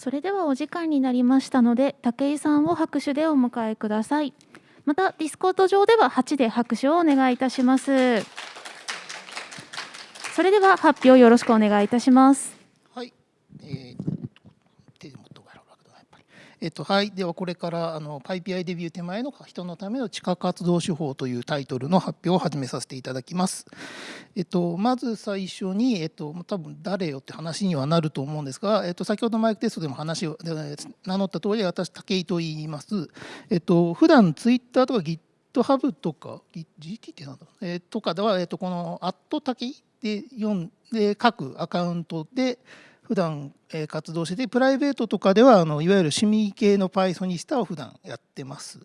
それではお時間になりましたので武井さんを拍手でお迎えください。またディスコート上では8で拍手をお願いいたします。それでは発表よろしくお願いいたします。はい、えー手で持っておかれるわけだなやっぱりえっとはい、ではこれからあの PyPI デビュー手前の人のための地下活動手法というタイトルの発表を始めさせていただきます。えっと、まず最初に、えっと、多分誰よって話にはなると思うんですが、えっと、先ほどマイクテストでも話を名乗った通り私武井と言います。えっと普段ツイッターとか GitHub とか GT ってなんだろう、えーとかでは、えっと、この「アット武井」で読んで各アカウントで普段活動しててプライベートとかではあのいわゆる趣味系の Pythonista を普段やってます。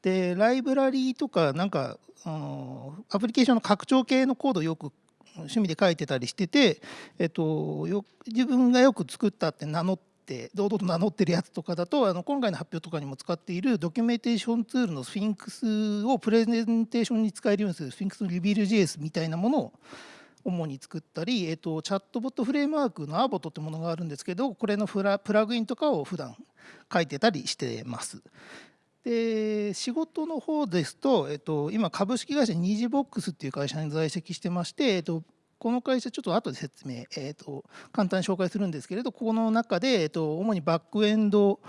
でライブラリーとかなんかあのアプリケーションの拡張系のコードをよく趣味で書いてたりしてて、えっと、よ自分がよく作ったって名乗って堂々と名乗ってるやつとかだとあの今回の発表とかにも使っているドキュメンテーションツールのスフィンクスをプレゼンテーションに使えるようにするスフィンクスのリビル JS みたいなものを主に作ったり、えっと、チャットボットフレームワークのアーボットってものがあるんですけどこれのプラプラグインとかを普段書いてたりしてます。で仕事の方ですと、えっと、今株式会社ニジボックスっていう会社に在籍してまして、えっと、この会社ちょっと後で説明、えっと、簡単に紹介するんですけれどこの中で、えっと、主にバックエンド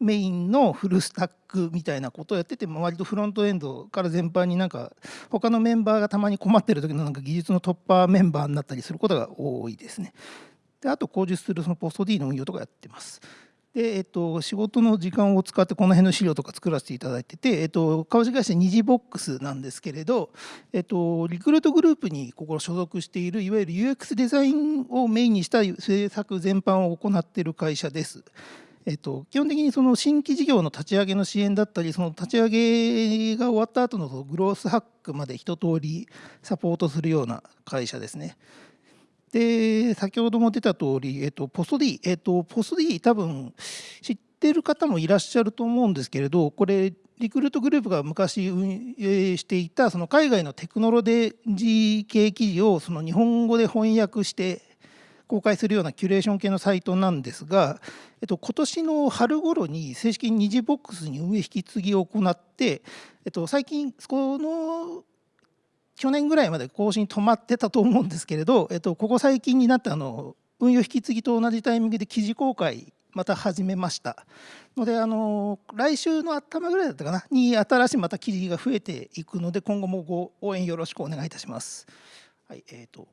メインのフルスタックみたいなことをやってて割とフロントエンドから全般になんか他のメンバーがたまに困ってる時のなんか技術の突破メンバーになったりすることが多いですね。であと口述するそのポスト D の運用とかやってます。で、えっと、仕事の時間を使ってこの辺の資料とか作らせていただいてて、えっと、株式会社ニジボックスなんですけれど、えっと、リクルートグループにここ所属しているいわゆる UX デザインをメインにした制作全般を行っている会社です。えっと、基本的にその新規事業の立ち上げの支援だったりその立ち上げが終わった後のグロースハックまで一通りサポートするような会社ですね。で先ほども出た通り、えっと、ポスト D、えっと、ポスト D 多分知ってる方もいらっしゃると思うんですけれどこれリクルートグループが昔運営していたその海外のテクノロジー系記事をその日本語で翻訳して公開するようなキュレーション系のサイトなんですが、えっと、今年の春頃に正式に二次ボックスに運営引き継ぎを行って、えっと、最近この去年ぐらいまで更新止まってたと思うんですけれど、えっと、ここ最近になってあの運用引き継ぎと同じタイミングで記事公開また始めましたのであの来週の頭ぐらいだったかなに新しいまた記事が増えていくので今後もご応援よろしくお願いいたします。はいえーと、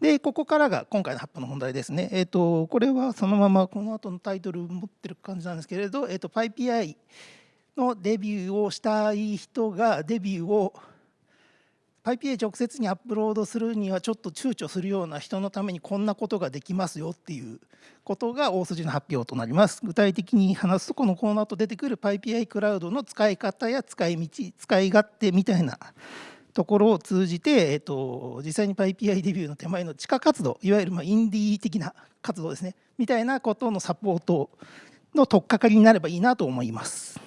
でここからが今回の発表の本題ですね。えーとこれはそのままこの後のタイトル持ってる感じなんですけれど、えーと PyPI のデビューをしたい人がデビューを PyPA 直接にアップロードするにはちょっと躊躇するような人のためにこんなことができますよっていうことが大筋の発表となります。具体的に話すとこのコーナーと出てくる PyPI クラウドの使い方や使い道使い勝手みたいなところを通じて、えっと、実際に PyPI デビューの手前の地下活動いわゆるまあインディー的な活動ですねみたいなことのサポートの取っかかりになればいいなと思います。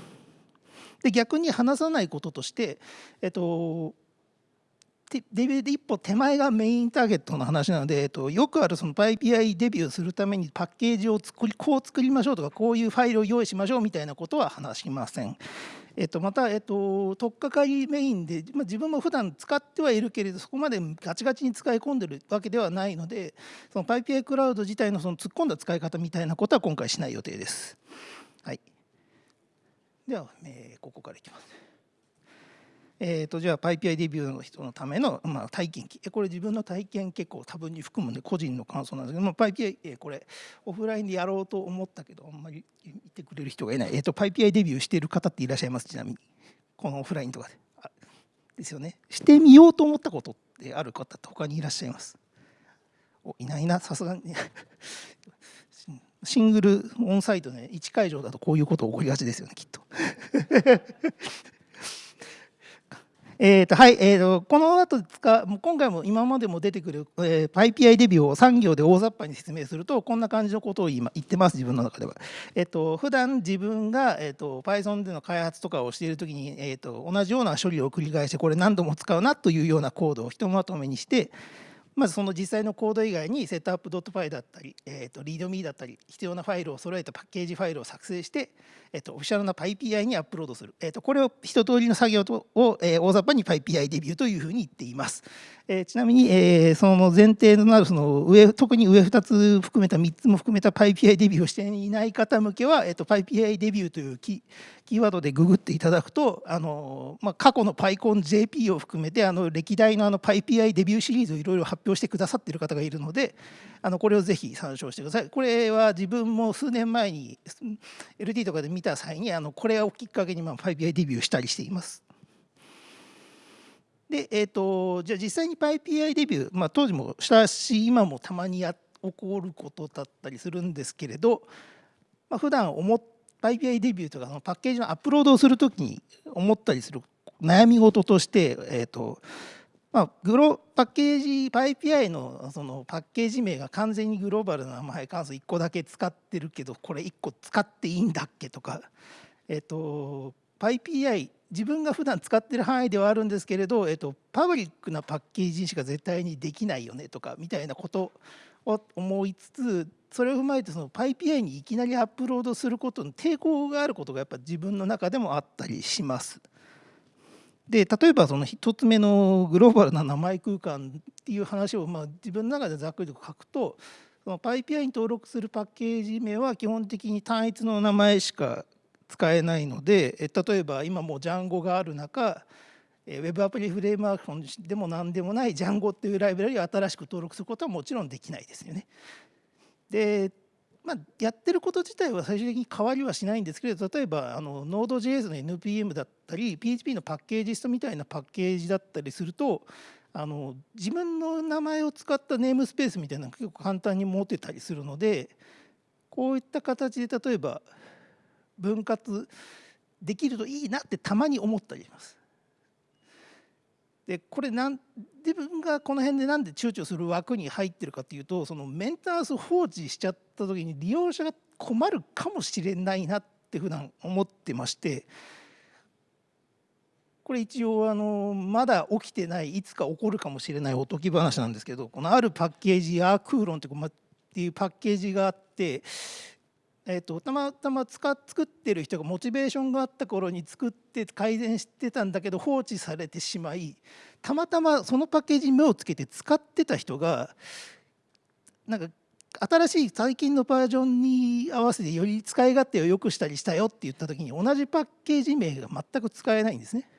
で逆に話さないこととして、えっと、デビューで一歩手前がメインターゲットの話なので、えっと、よくあるその PyPI デビューするためにパッケージを作りこう作りましょうとかこういうファイルを用意しましょうみたいなことは話しません。えっと、また、えっと、取っかかりメインで、まあ、自分も普段使ってはいるけれどそこまでガチガチに使い込んでるわけではないのでその PyPI クラウド自体のその突っ込んだ使い方みたいなことは今回しない予定です。はい、では、えーここからいきます。えー、とじゃあ PyPI デビューの人のための、まあ、体験記。これ自分の体験結構多分に含むんで個人の感想なんですけど、まあ、PyPI、えーこれオフラインでやろうと思ったけどあんまり言ってくれる人がいない、えー、と PyPI デビューしている方っていらっしゃいます？ちなみにこのオフラインとか。でですよね。してみようと思ったことってある方って他にいらっしゃいます？おいないな。さすがに。シングルオンサイトね1会場だとこういうこと起こりがちですよねきっと。えーとはいえー、とこの後使もう今回も今までも出てくる、えー、PyPI デビューを産業で大雑把に説明するとこんな感じのことを今言ってます自分の中では。えー、と普段自分が、えー、と Python での開発とかをしているときに、えー、と同じような処理を繰り返してこれ何度も使うなというようなコードをひとまとめにしてまずその実際のコード以外にセットアップ .py だったり、えー、と readme だったり必要なファイルを揃えたパッケージファイルを作成して、えー、とオフィシャルな PyPI にアップロードする、えー、とこれを一通りの作業を、えー、大雑把に PyPI デビューというふうに言っています。えー、ちなみに、えー、その前提となるその上特に上2つ含めた3つも含めた PyPI デビューをしていない方向けは、えー、と PyPI デビューというキキーワードでググっていただくとあの、まあ、過去の PyConJP を含めてあの歴代のあの PyPI デビューシリーズをいろいろ発表してくださっている方がいるのであのこれをぜひ参照してください。これは自分も数年前に LT とかで見た際にあのこれをきっかけにまあ PyPI デビューしたりしています。で、えーと、じゃあ実際に PyPI デビュー、まあ、当時もしたし今もたまにや起こることだったりするんですけれど、まあ、普段思って PyPI デビューとかのパッケージのアップロードをするときに思ったりする悩み事として、えーとまあ、グロパッケージ PyPI のそのパッケージ名が完全にグローバルな名前関数1個だけ使ってるけどこれ1個使っていいんだっけとか、えーと PyPI 自分が普段使ってる範囲ではあるんですけれど、えっと、パブリックなパッケージしか絶対にできないよねとかみたいなことを思いつつそれを踏まえてその PyPI にいきなりアップロードすることの抵抗があることがやっぱ自分の中でもあったりします。で例えばその1つ目のグローバルな名前空間っていう話をまあ自分の中でざっくりと書くとその PyPI に登録するパッケージ名は基本的に単一の名前しか使えないので例えば今もう Django がある中 Web アプリフレームワークでも何でもない Django っていうライブラリを新しく登録することはもちろんできないですよね。でまあ、やってること自体は最終的に変わりはしないんですけれど例えばあの Node.js の NPM だったり PHP のパッケージストみたいなパッケージだったりするとあの自分の名前を使ったネームスペースみたいなのが結構簡単に持てたりするのでこういった形で例えば分割できるといいなってたまに思ったりします。でこれなん自分がこの辺でなんで躊躇する枠に入ってるかっていうとそのメンテナンス放置しちゃった時に利用者が困るかもしれないなって普段思ってましてこれ一応あのまだ起きてないいつか起こるかもしれないおとぎ話なんですけどこのあるパッケージアークーロンっていうパッケージがあってえーと、たまたま使作ってる人がモチベーションがあった頃に作って改善してたんだけど放置されてしまいたまたまそのパッケージに目をつけて使ってた人がなんか新しい最近のバージョンに合わせてより使い勝手を良くしたりしたよって言った時に同じパッケージ名が全く使えないんですね。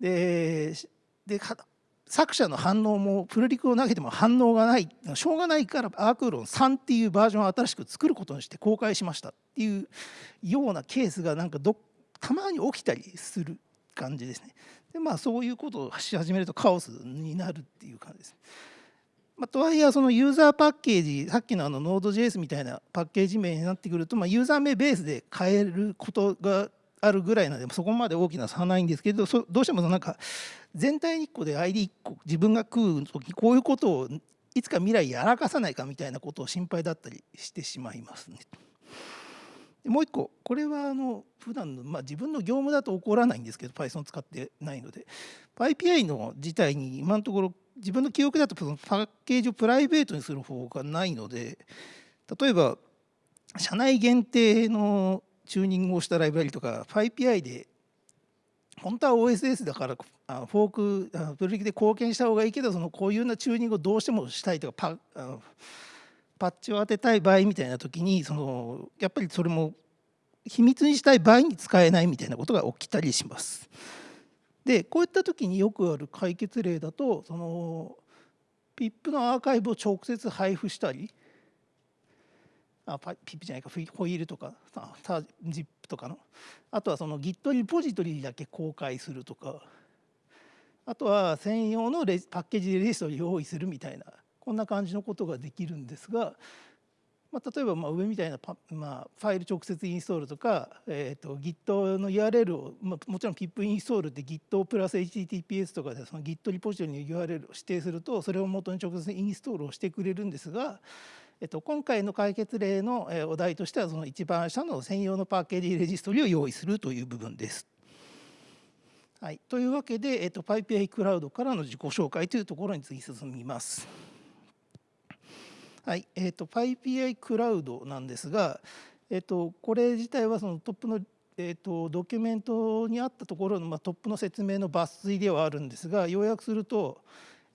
でで作者の反応もプルリクを投げても反応がないしょうがないからアークーロン3っていうバージョンを新しく作ることにして公開しましたっていうようなケースがなんかどたまに起きたりする感じですね。でまあそういうことをし始めるとカオスになるっていう感じです。まあ、とはいえそのユーザーパッケージさっきのあの Node.js みたいなパッケージ名になってくると、まあ、ユーザー名ベースで変えることがあるぐらいなのでそこまで大きな差はないんですけどどうしてもなんか全体に1個で ID1 個自分が食う時こういうことをいつか未来やらかさないかみたいなことを心配だったりしてしまいますね。でもう一個これはあの普段のまあ自分の業務だと起こらないんですけど Python 使ってないので PyPI の自体に今のところ自分の記憶だとパッケージをプライベートにする方法がないので例えば社内限定のチューニングをしたライブラリとか PyPI で本当は OSS だからフォークプルリクで貢献した方がいいけどそのこういうようなチューニングをどうしてもしたいとかパパッチを当てたい場合みたいな時にそのやっぱりそれも秘密にしたい場合に使えないみたいなことが起きたりします。でこういった時によくある解決例だとその PIP のアーカイブを直接配布したりあピップじゃないかホイールとかタージップとかの。あとはその Git リポジトリだけ公開するとか。あとは専用のレパッケージレジストを用意するみたいな。こんな感じのことができるんですが、まあ、例えばまあ上みたいなパ、まあ、ファイル直接インストールとか、えー、と Git の URL を、まあ、もちろん PIP インストールって Git プラス HTTPS とかでその Git リポジトリの URL を指定するとそれを元に直接インストールをしてくれるんですが。えっと、今回の解決例のお題としてはその一番下の専用のパッケージレジストリを用意するという部分です。はい、というわけで、えっと、PyPI クラウドからの自己紹介というところに次進みます。はい、えっと、PyPI クラウドなんですが、えっと、これ自体はそのトップの、えっと、ドキュメントにあったところの、まあ、トップの説明の抜粋ではあるんですが要約すると、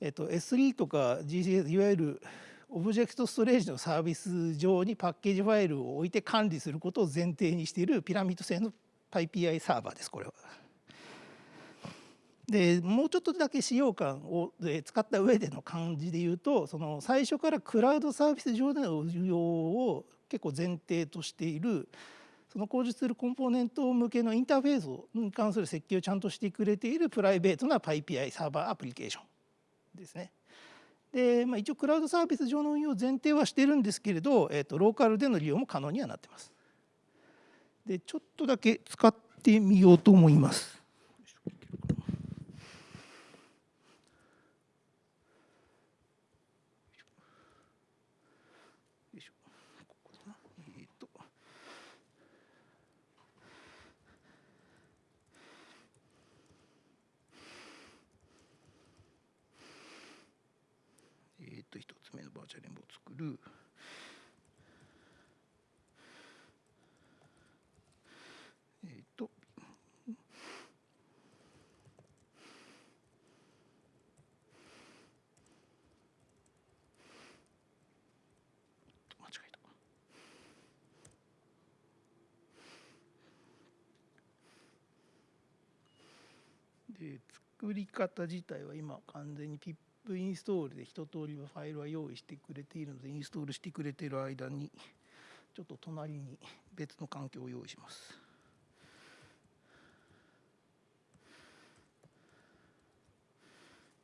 えっと、S3 とか GCS いわゆるオブジェクトストレージのサービス上にパッケージファイルを置いて管理することを前提にしているピラミッド製の PyPI サーバーですこれは。でもうちょっとだけ使用感を使った上での感じで言うとその最初からクラウドサービス上での運用を結構前提としているその講述するコンポーネント向けのインターフェースに関する設計をちゃんとしてくれているプライベートな PyPI サーバーアプリケーションですね。で、まあ、一応クラウドサービス上の運用を前提はしてるんですけれど、えー、とローカルでの利用も可能にはなってます。でちょっとだけ使ってみようと思います。と1つ目のバーチャル演舞を作る。えっ、ー、と。間違えた。で作り方自体は今完全にピップインストールで一通りのファイルは用意してくれているのでインストールしてくれている間にちょっと隣に別の環境を用意します。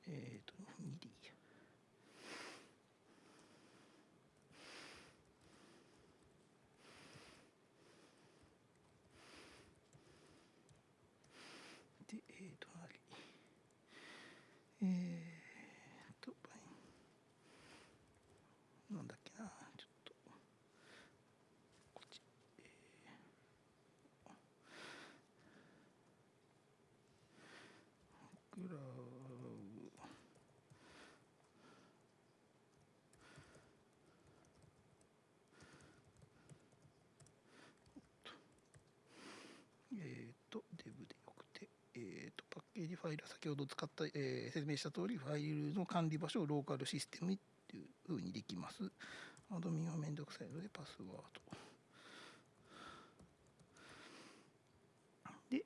えっ、ー、と2 d でえっ、ー、と隣えーージファイル先ほど使った、えー、説明した通りファイルの管理場所をローカルシステムっていうふうにできます。アドミンはめんどくさいのでパスワード。で、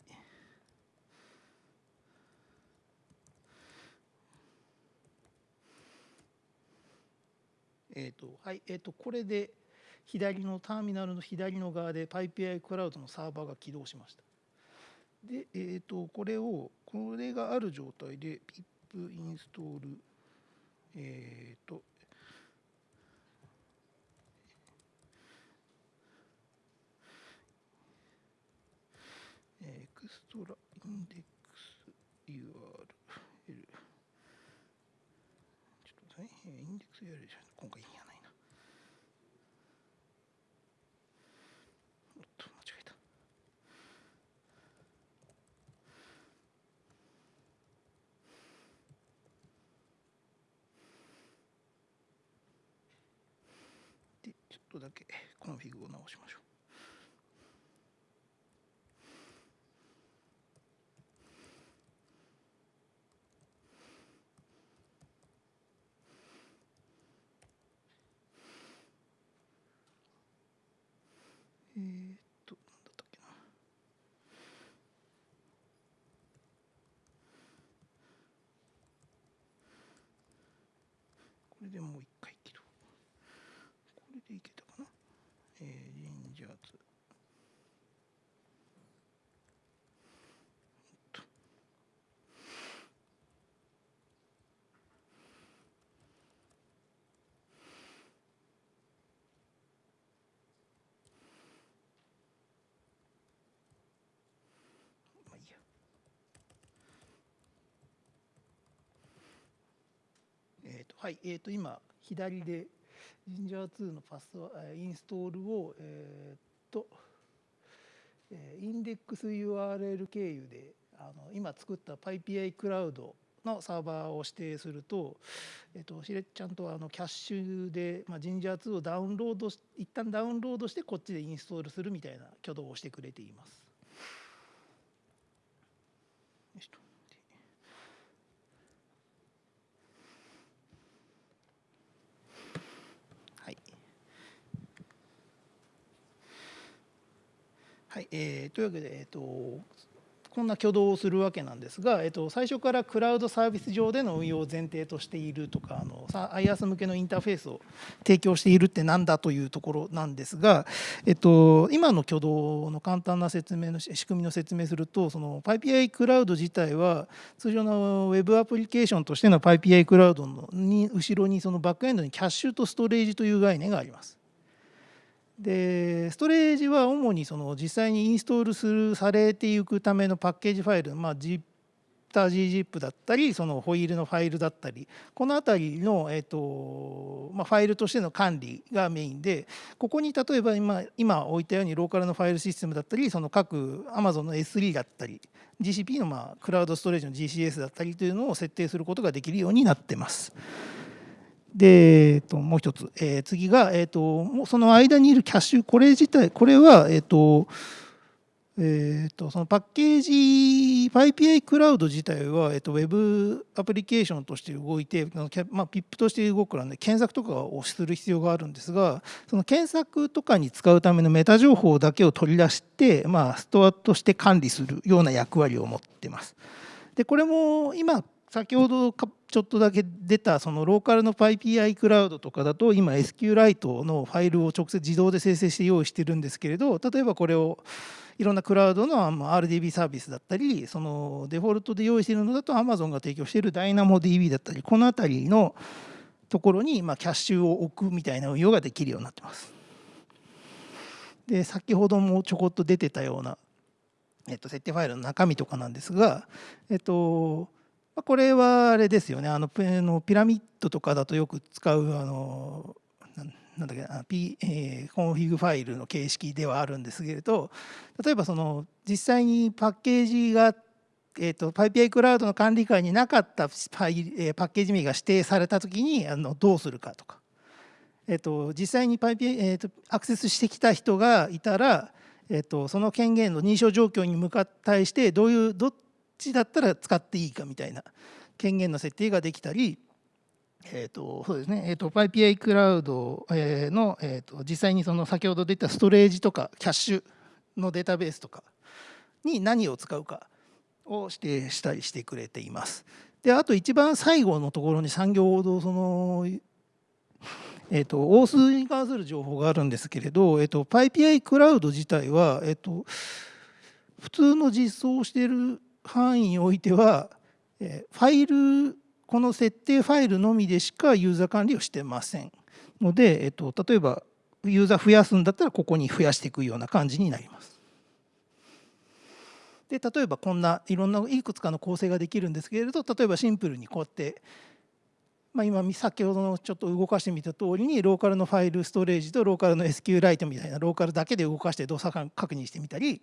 えっ、ー、と、はい、えっ、ー、と、これで左のターミナルの左の側で PyPI クラウドのサーバーが起動しました。で、えーと、これをこれがある状態で pip インストールえっ、ー、とエクストラインデックス URL ちょっとねインデックス URL じゃ今回いいやないなとだけコンフィグを直しましょう。えー、っと、なんだったっけな。これでもう一回切る。これでいけた。えー、ジンジャーツまあいいやえっ、ー、とはいえ、ー、と今左でジンジャー2のパスワインストールをえー、とインデックス URL 経由であの今作った PyPI クラウドのサーバーを指定すると、えっと、しれちゃんとあのキャッシュで、まあ、ジンジャー2をダウンロード一旦ダウンロードしてこっちでインストールするみたいな挙動をしてくれています。よしとはい、えー、というわけで、えーとこんな挙動をするわけなんですが、えっと、最初からクラウドサービス上での運用を前提としているとかあの IaaS 向けのインターフェースを提供しているって何だというところなんですが、えっと、今の挙動の簡単な説明の仕組みの説明するとその PyPI クラウド自体は通常の Web アプリケーションとしての PyPI クラウドのに後ろにそのバックエンドにキャッシュとストレージという概念があります。でストレージは主にその実際にインストールするされていくためのパッケージファイル、まあ、ZIP GZIP だったりそのホイールのファイルだったりこの辺りの、えーとまあ、ファイルとしての管理がメインでここに例えば今今置いたようにローカルのファイルシステムだったりその各 Amazon の S3 だったり GCP のまあクラウドストレージの GCS だったりというのを設定することができるようになってます。で、えっと、もう一つ、えー、次が、えっと、その間にいるキャッシュ、これ自体、これは、えっと、えーと、そのパッケージ PyPI クラウド自体は、えーと、Web アプリケーションとして動いて、まあ、PIP として動くからね検索とかをする必要があるんですがその検索とかに使うためのメタ情報だけを取り出して、まあ、ストアとして管理するような役割を持ってます。でこれも今先ほどちょっとだけ出たそのローカルの PyPI クラウドとかだと今 SQLite のファイルを直接自動で生成して用意してるんですけれど例えばこれをいろんなクラウドの RDB サービスだったりそのデフォルトで用意しているのだと Amazon が提供している DynamoDB だったりこの辺りのところにまあキャッシュを置くみたいな運用ができるようになってます。で先ほどもちょこっと出てたような、えっと、設定ファイルの中身とかなんですが、えっとこれはあれですよね。あの Pyramid とかだとよく使うあのなんだっけ P、えー、コンフィグファイルの形式ではあるんですけれど例えばその実際にパッケージが、えーと、PyPI クラウドの管理下になかったパイ、えー、パッケージ名が指定された時にあのどうするかとか、えーと、実際に PyPI、えーと、アクセスしてきた人がいたら、えー、とその権限の認証状況に向かって対してどういうどちだったら使っていいかみたいな権限の設定ができたり、えーとそうですねえーと、PyPI クラウドの、えーと、実際にその先ほど出たストレージとかキャッシュのデータベースとかに何を使うかを指定したりしてくれています。であと一番最後のところに産業ほどそのえーと、大数に関する情報があるんですけれど、えーと、PyPI クラウド自体は、えーと普通の実装をしている範囲においてはファイルこの設定ファイルのみでしかユーザー管理をしてませんので、えっと、例えばユーザー増やすんだったらここに増やしていくような感じになります。で例えばこんないろんないくつかの構成ができるんですけれど例えばシンプルにこうやって、まあ、今先ほどのちょっと動かしてみた通りにローカルのファイルストレージとローカルの SQLite みたいなローカルだけで動かして動作確認してみたり、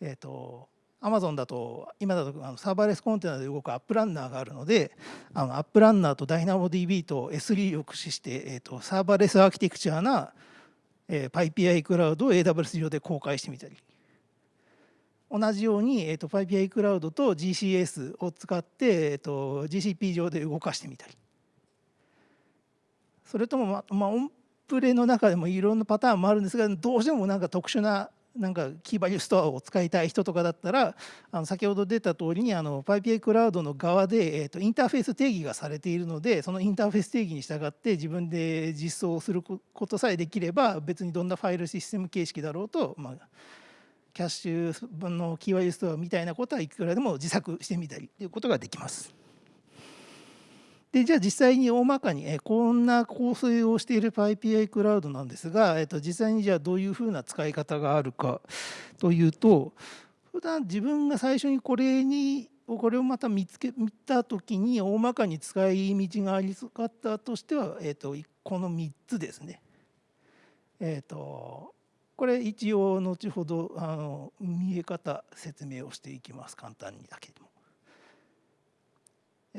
えーとアマゾンだと今だとあのサーバーレスコンテナで動く App Runner があるのであの App Runner と DynamoDB と S3 を駆使して、えーと、サーバーレスアーキテクチャな、えー、PyPI クラウドを AWS 上で公開してみたり。同じように、えーと、PyPI クラウドと GCS を使って、えーと、GCP 上で動かしてみたり。それとも、ままあ、オンプレの中でもいろんなパターンもあるんですがどうしてもなんか特殊ななんかキーバリューストアを使いたい人とかだったらあの先ほど出た通りにあの PyPI クラウドの側で、えー、とインターフェース定義がされているのでそのインターフェース定義に従って自分で実装することさえできれば別にどんなファイルシステム形式だろうと、まあ、キャッシュ分のキーバリューストアみたいなことはいくらでも自作してみたりということができます。でじゃあ実際に大まかに、えこんな構成をしている PyPI クラウドなんですが、えっと、実際にじゃあどういうふうな使い方があるかというと普段自分が最初にこれにこれをまた見つけ見た時に大まかに使い道がありそうかったとしては、えっと、この3つですね。えっとこれ一応後ほどあの見え方説明をしていきます簡単にだけでも。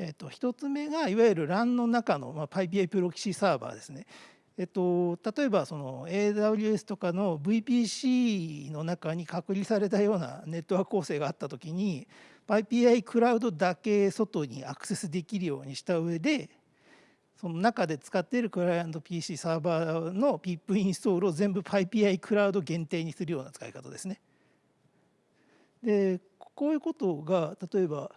えー、と1つ目がいわゆる LAN の中の、まあ、PyPI プロキシサーバーですね。えっと、例えばその AWS とかの VPC の中に隔離されたようなネットワーク構成があった時に PyPI クラウドだけ外にアクセスできるようにした上でその中で使っているクライアント PC サーバーの PIP インストールを全部 PyPI クラウド限定にするような使い方ですね。でこういうことが例えば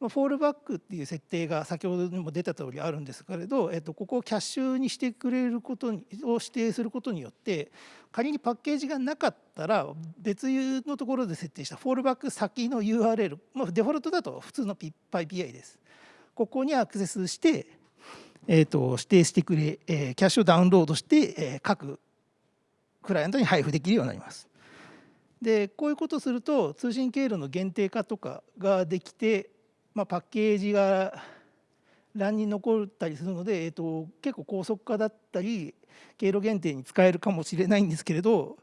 フォールバックっていう設定が先ほどにも出た通りあるんですけれど、えっと、ここをキャッシュにしてくれることにを指定することによって仮にパッケージがなかったら別のところで設定したフォールバック先の URL、まあ、デフォルトだと普通の PyPI です。ここにアクセスして、えっと、指定してくれ、えー、キャッシュをダウンロードして、えー、各クライアントに配布できるようになります。でこういうことをすると通信経路の限定化とかができてまあ、パッケージが欄に残ったりするので、えーと、結構高速化だったり経路限定に使えるかもしれないんですけれど、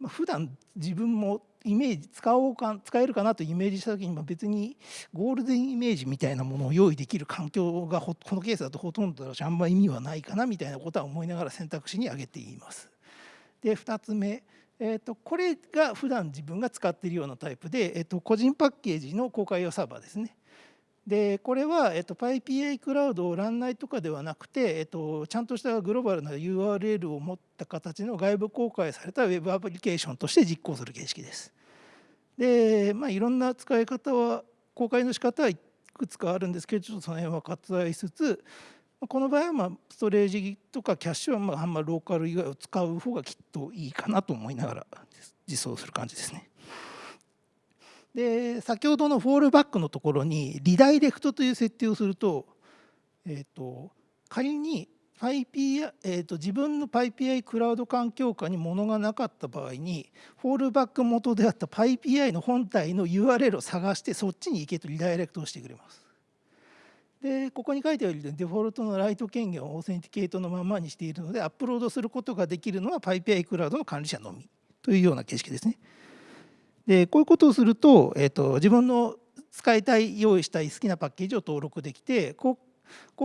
まあ、普段自分もイメージ使おうか使えるかなとイメージした時に別にゴールデンイメージみたいなものを用意できる環境がこのケースだとほとんどだしあんま意味はないかなみたいなことは思いながら選択肢に挙げています。で2つ目えーと、これが普段自分が使っているようなタイプで、えーと、個人パッケージの公開用サーバーですね。でこれは、えーと、PyPI クラウドをランナイとかではなくて、えー、とちゃんとしたグローバルな URL を持った形の外部公開された Web アプリケーションとして実行する形式です。で、まあ、いろんな使い方は公開の仕方はいくつかあるんですけどちょっとその辺は割愛しつつこの場合はまあストレージとかキャッシュはまああんまローカル以外を使う方がきっといいかなと思いながら実装する感じですね。で先ほどのフォールバックのところにリダイレクトという設定をすると,、えーと、仮に PyPI、えーと、自分の PyPI クラウド環境下に物がなかった場合にフォールバック元であった PyPI の本体の URL を探してそっちに行けとリダイレクトをしてくれます。でここに書いてあるようにデフォルトのライト権限をオーセンティケートのままにしているのでアップロードすることができるのは PyPI クラウドの管理者のみというような形式ですね。でこういうことをすると,、えーと、自分の使いたい用意したい好きなパッケージを登録できて公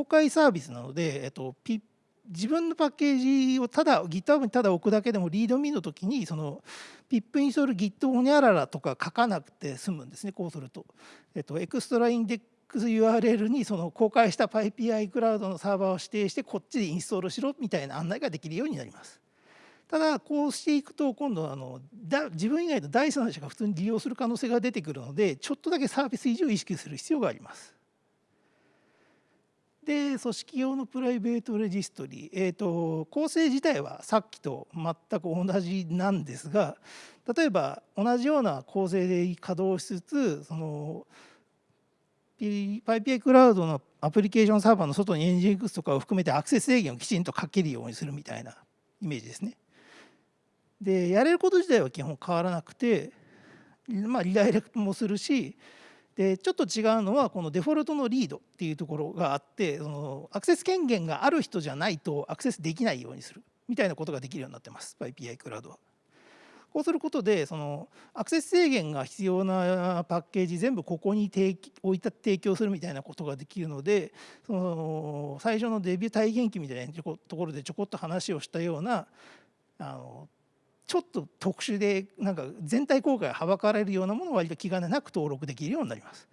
開サービスなので、えーと、と自分のパッケージをただ GitHub にただ置くだけでもリードミーの時にその pip インストール git ホニャララとか書かなくて済むんですねこうすると。えっと、エクストラインデッ URL にその公開した PyPI クラウドのサーバーを指定してこっちでインストールしろみたいな案内ができるようになります。ただこうしていくと今度あのだ自分以外の第三者が普通に利用する可能性が出てくるのでちょっとだけサービス維持を意識する必要があります。で組織用のプライベートレジストリー、えーと、構成自体はさっきと全く同じなんですが例えば同じような構成で稼働しつつその PyPI クラウドのアプリケーションサーバーの外に NGX とかを含めてアクセス制限をきちんとかけるようにするみたいなイメージですね。でやれること自体は基本変わらなくて、まあ、リダイレクトもするしでちょっと違うのはこのデフォルトのリードっていうところがあってそのアクセス権限がある人じゃないとアクセスできないようにするみたいなことができるようになってます PyPI クラウドは。こうすることでそのアクセス制限が必要なパッケージ全部ここに置いた提供するみたいなことができるのでその最初のデビュー体験記みたいなところでちょこっと話をしたようなあのちょっと特殊でなんか全体公開はばかられるようなものを割と気兼ねなく登録できるようになります。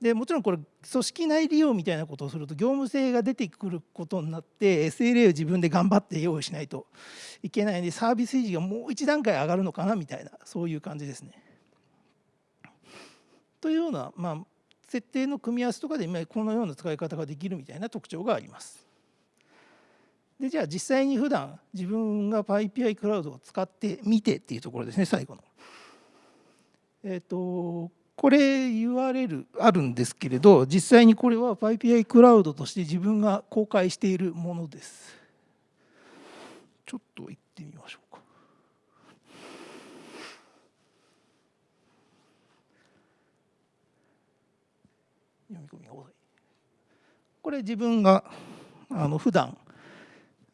でもちろんこれ組織内利用みたいなことをすると業務性が出てくることになって SLA を自分で頑張って用意しないといけないのでサービス維持がもう一段階上がるのかなみたいなそういう感じですね。というような、まあ、設定の組み合わせとかでこのような使い方ができるみたいな特徴があります。でじゃあ実際に普段自分が PyPI クラウドを使ってみてっていうところですね最後の。えっ、ー、とこれ URL あるんですけれど実際にこれは PyPI クラウドとして自分が公開しているものです。ちょっと行ってみましょうか。読み込みが遅い。これ自分があの普段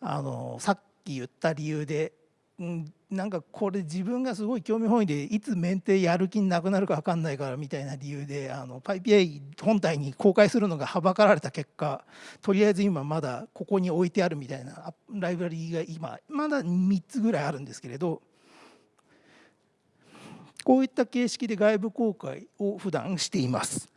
あのさっき言った理由でうんなんかこれ自分がすごい興味本位でいつメンテやる気なくなるか分かんないからみたいな理由であの PyPI 本体に公開するのがはばかられた結果とりあえず今まだここに置いてあるみたいなライブラリーが今まだ3つぐらいあるんですけれどこういった形式で外部公開を普段しています。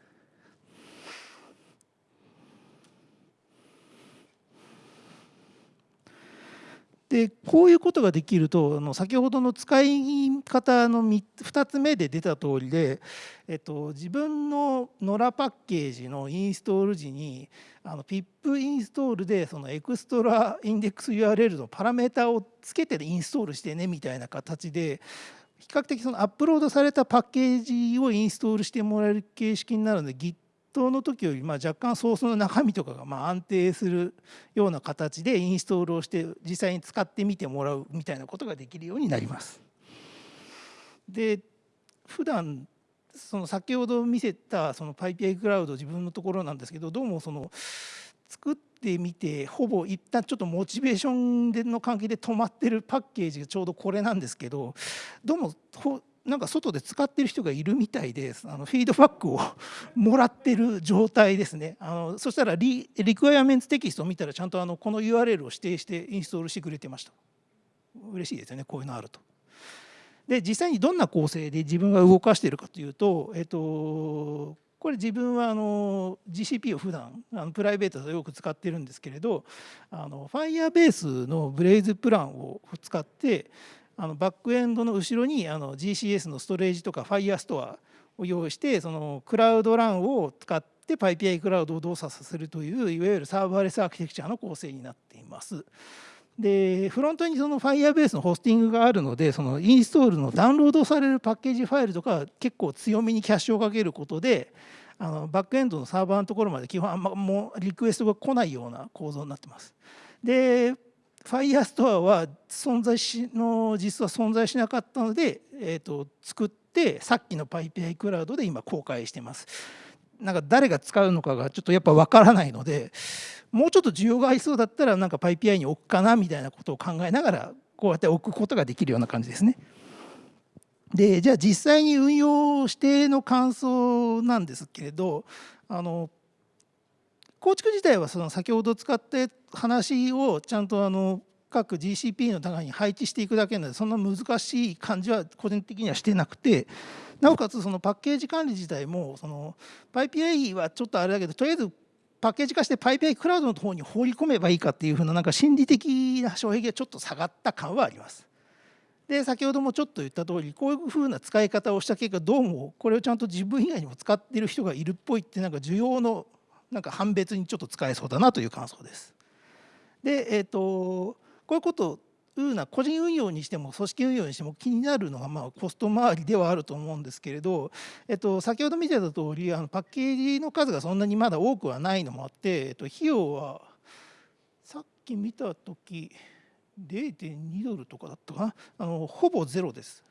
でこういうことができるとあの先ほどの使い方の2つ目で出た通りで、えっと、自分の NORA パッケージのインストール時にあの PIP インストールでそのエクストラインデックス URL のパラメータをつけてインストールしてねみたいな形で比較的そのアップロードされたパッケージをインストールしてもらえる形式になるので Git の時よりまあ若干ソースの中身とかがまあ安定するような形でインストールをして実際に使ってみてもらうみたいなことができるようになります。で普段その先ほど見せたその PyPI クラウド自分のところなんですけどどうもその作ってみてほぼ一旦ちょっとモチベーションでの関係で止まってるパッケージがちょうどこれなんですけどどうもなんか外で使ってる人がいるみたいであのフィードバックを もらってる状態ですね。あのそしたらリリクワイアメンツテキストを見たらちゃんとあのこの URL を指定してインストールしてくれてました。嬉しいですよねこういうのあると。で実際にどんな構成で自分が動かしているかというと、えっと、これ自分はあの GCP を普段あのプライベートでよく使ってるんですけれどあの Firebase のブレイズプランを使ってあのバックエンドの後ろにあの GCS のストレージとか Firestore を用意してそのクラウドランを使って PyPI クラウドを動作させるといういわゆるサーバーレスアーキテクチャの構成になっています。でフロントにその Firebase のホスティングがあるのでそのインストールのダウンロードされるパッケージファイルとか結構強めにキャッシュをかけることであのバックエンドのサーバーのところまで基本あんまもうリクエストが来ないような構造になってます。で Firestore は存在しの実は存在しなかったので、えーと、作ってさっきの PyPI クラウドで今公開してます。なんか誰が使うのかがちょっとやっぱ分からないのでもうちょっと需要がありそうだったらなんか PyPI に置くかなみたいなことを考えながらこうやって置くことができるような感じですね。でじゃあ実際に運用しての感想なんですけれどあの構築自体はその先ほど使って話をちゃんとあの各 GCP の中に配置していくだけなのでそんな難しい感じは個人的にはしてなくてなおかつそのパッケージ管理自体もその PyPI はちょっとあれだけどとりあえずパッケージ化して PyPI クラウドの方に放り込めばいいかっていうふうななんか心理的な障壁がちょっと下がった感はあります。で先ほどもちょっと言った通りこういうふうな使い方をした結果どうもこれをちゃんと自分以外にも使っている人がいるっぽいってなんか需要のなんか判別にちょっと使えそうだなという感想です。で、えーと、こういうことうな個人運用にしても組織運用にしても気になるのがまあコスト周りではあると思うんですけれど、えっと、先ほど見てた通りありパッケージの数がそんなにまだ多くはないのもあって、えっと、費用はさっき見た時0.2ドルとかだったかな？あのほぼゼロです。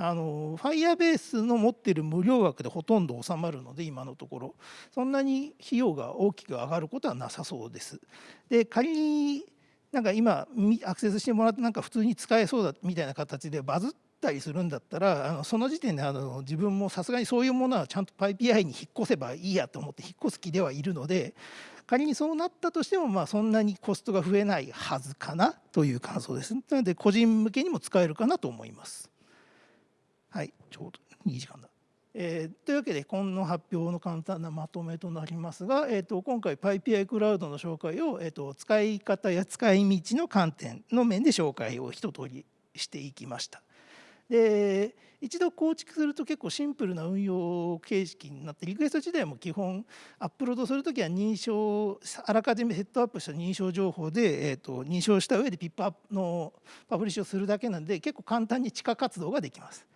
あの Firebase の持ってる無料枠でほとんど収まるので今のところそんなに費用が大きく上がることはなさそうです。で仮になんか今アクセスしてもらってなんか普通に使えそうだみたいな形でバズったりするんだったらあのその時点であの自分もさすがにそういうものはちゃんと PyPI に引っ越せばいいやと思って引っ越す気ではいるので仮にそうなったとしてもまあそんなにコストが増えないはずかなという感想です。なので個人向けにも使えるかなと思います。はい、ちょうどい時間だ。えー、というわけでこの発表の簡単なまとめとなりますが、えーと、今回 PyPI クラウドの紹介を、えーと、使い方や使い道の観点の面で紹介を一通りしていきました。で一度構築すると結構シンプルな運用形式になってリクエスト自体も基本アップロードするときは認証あらかじめセットアップした認証情報で、えーと認証した上でピップアップのパブリッシュをするだけなんで結構簡単に地下活動ができます。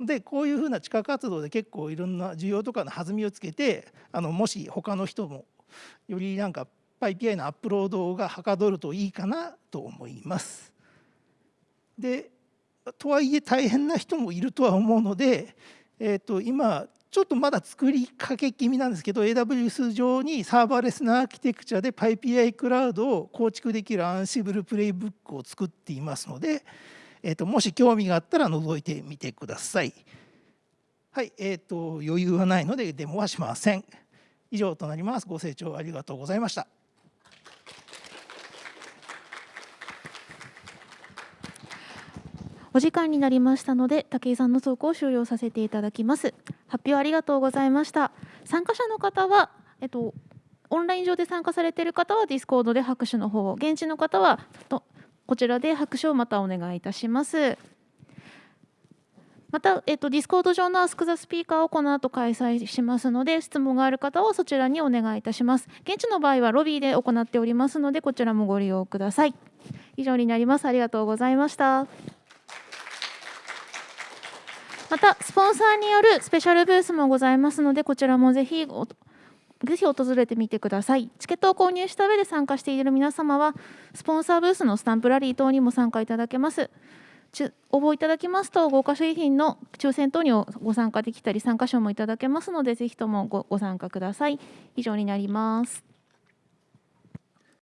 でこういうふうな地下活動で結構いろんな需要とかの弾みをつけてあのもし他の人もよりなんか PyPI のアップロードがはかどるといいかなと思います。でとはいえ大変な人もいるとは思うので、えー、と今ちょっとまだ作りかけ気味なんですけど AWS 上にサーバーレスなアーキテクチャで PyPI クラウドを構築できるアンシブルプレイブックを作っていますので、えー、ともし興味があったら覗いてみてください。はい、えーと、余裕はないのでデモはしません。以上となります。ご清聴ありがとうございました。お時間になりましたので武井さんの投稿を終了させていただきます発表ありがとうございました参加者の方はえっとオンライン上で参加されている方はディスコードで拍手の方を現地の方はこちらで拍手をまたお願いいたします。また、えっと、ディスコード上の Ask the Speaker をこの後開催しますので、質問がある方はそちらにお願いいたします。現地の場合はロビーで行っておりますので、こちらもご利用ください。以上になります。ありがとうございました。また、スポンサーによるスペシャルブースもございますので、こちらもぜひぜひ訪れてみてください。チケットを購入した上で参加している皆様は、スポンサーブースのスタンプラリー等にも参加いただけます。応募いただきますと、豪華商品の抽選等にご参加できたり、参加賞もいただけますので、ぜひともごご参加ください。以上になります。